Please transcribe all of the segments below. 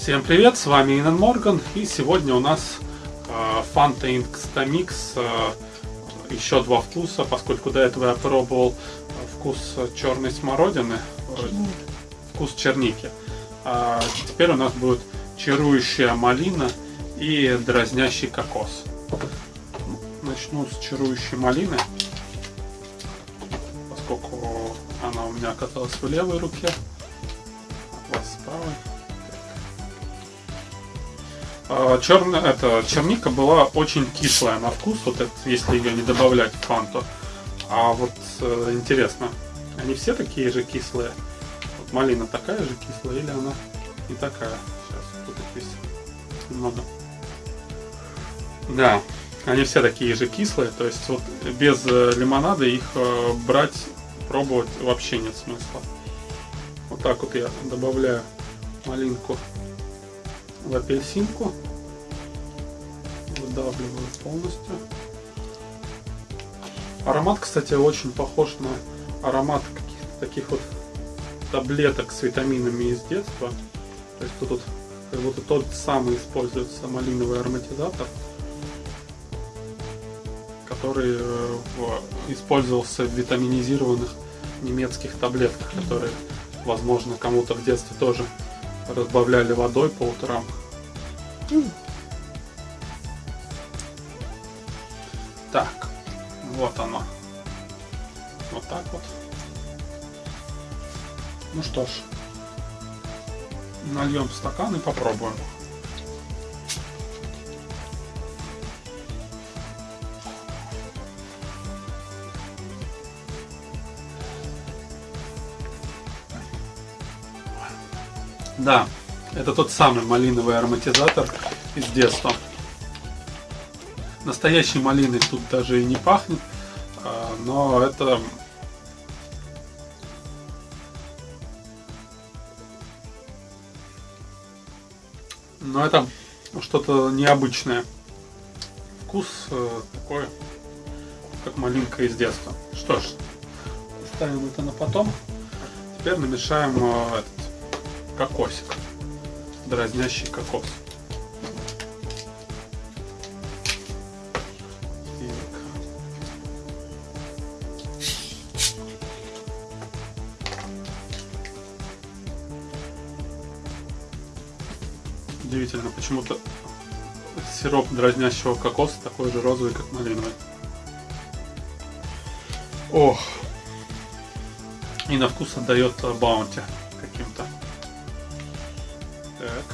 Всем привет, с вами Инан Морган и сегодня у нас э, Fanta Instamix э, еще два вкуса, поскольку до этого я пробовал вкус черной смородины, э, вкус черники. А теперь у нас будет чарующая малина и дразнящий кокос. Начну с чарующей малины, поскольку она у меня оказалась в левой руке, Черная, это, черника была очень кислая на вкус, вот это, если ее не добавлять в фанту. А вот э, интересно, они все такие же кислые? Вот малина такая же кислая или она не такая? Сейчас тут их немного. Да, они все такие же кислые, то есть вот без э, лимонада их э, брать, пробовать вообще нет смысла. Вот так вот я добавляю малинку в апельсинку. Выдавливаю полностью. Аромат, кстати, очень похож на аромат каких-то таких вот таблеток с витаминами из детства. То есть тут как будто тот самый используется малиновый ароматизатор, который э, использовался в витаминизированных немецких таблетках, которые, возможно, кому-то в детстве тоже разбавляли водой по утрам. Так, вот оно. Вот так вот. Ну что ж, нальем в стакан и попробуем. Да, это тот самый малиновый ароматизатор из детства. Настоящей малиной тут даже и не пахнет, а, но это но это что-то необычное. Вкус э, такой, как малинка из детства. Что ж, оставим это на потом. Теперь намешаем э, этот кокосик, дразнящий кокос. Удивительно, почему-то сироп дразнящего кокоса такой же розовый, как малиновый. Ох! И на вкус отдает баунти каким-то. Так.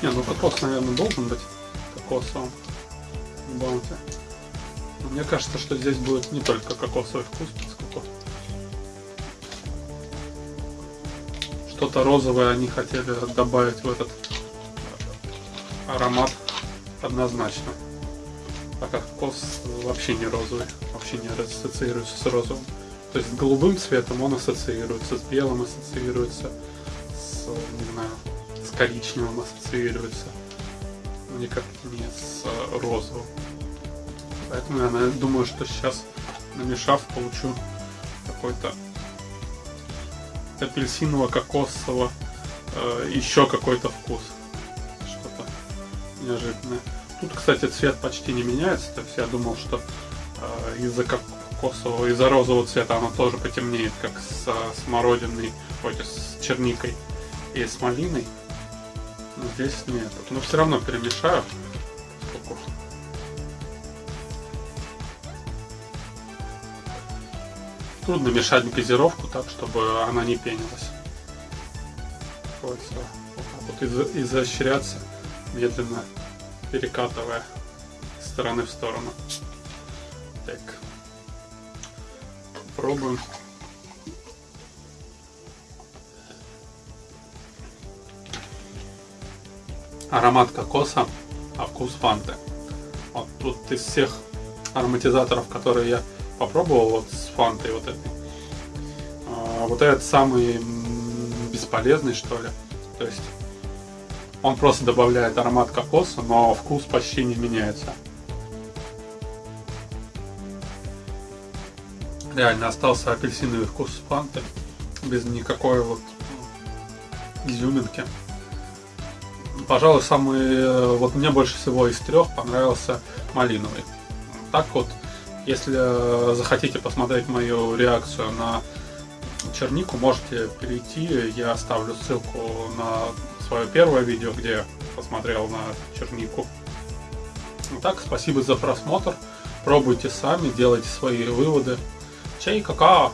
Не, ну кокос, наверное, должен быть кокосовым баунти. Мне кажется, что здесь будет не только кокосовый вкус, поскольку что-то розовое они хотели добавить в этот аромат однозначно а как кокос вообще не розовый, вообще не ассоциируется с розовым. То есть голубым цветом он ассоциируется, с белым ассоциируется, с, не знаю, с коричневым ассоциируется, но никак не с розовым. Поэтому я думаю, что сейчас, намешав, получу какой-то апельсиново-кокосово э, еще какой-то вкус. Что-то неожиданное. Тут, кстати, цвет почти не меняется, то есть я думал, что э, из-за кокосового, из-за розового цвета оно тоже потемнеет, как с смородиной, ой, с черникой и с малиной. Но здесь нет. Но все равно перемешаю. Сколько? Трудно мешать газировку так, чтобы она не пенилась. Приходится вот так вот изощряться медленно перекатывая стороны в сторону. Так. Пробуем. Аромат кокоса, а вкус фанты. Вот тут из всех ароматизаторов, которые я попробовал вот с фантой вот этой, а, вот этот самый бесполезный что ли. То есть он просто добавляет аромат кокоса, но вкус почти не меняется. Реально остался апельсиновый вкус фанты. Без никакой вот изюминки. Пожалуй, самый, э, вот мне больше всего из трех понравился малиновый. Так вот, если э, захотите посмотреть мою реакцию на чернику, можете перейти. Я оставлю ссылку на свое первое видео, где посмотрел на чернику. Итак, спасибо за просмотр. Пробуйте сами, делайте свои выводы. Чай, какао!